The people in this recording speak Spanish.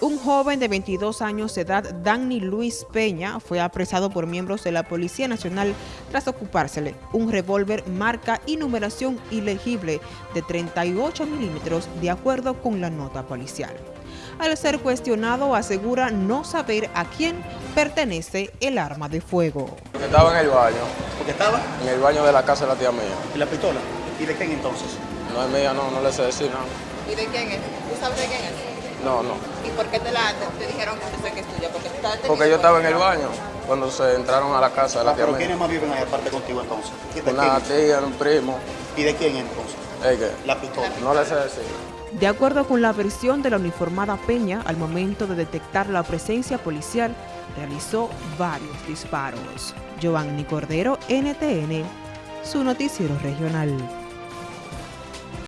Un joven de 22 años de edad, Danny Luis Peña, fue apresado por miembros de la Policía Nacional tras ocupársele un revólver marca y numeración ilegible de 38 milímetros de acuerdo con la nota policial. Al ser cuestionado, asegura no saber a quién pertenece el arma de fuego. Estaba en el baño. ¿Porque estaba? En el baño de la casa de la tía mía. ¿Y la pistola? ¿Y de quién entonces? No es mía, no, no le sé decir nada. ¿Y de quién es? ¿Tú sabes de quién es? No, no. ¿Y por qué te, la, te, dijeron que es tuya? Porque, tú Porque yo estaba en el baño cuando se entraron a la casa de la ah, tía ¿Pero quiénes más viven ahí aparte contigo entonces? Una tía, un primo. ¿Y de quién entonces? ¿El La pistola. No le sé decir. De acuerdo con la versión de la uniformada Peña, al momento de detectar la presencia policial, realizó varios disparos. Giovanni Cordero, NTN, su noticiero regional.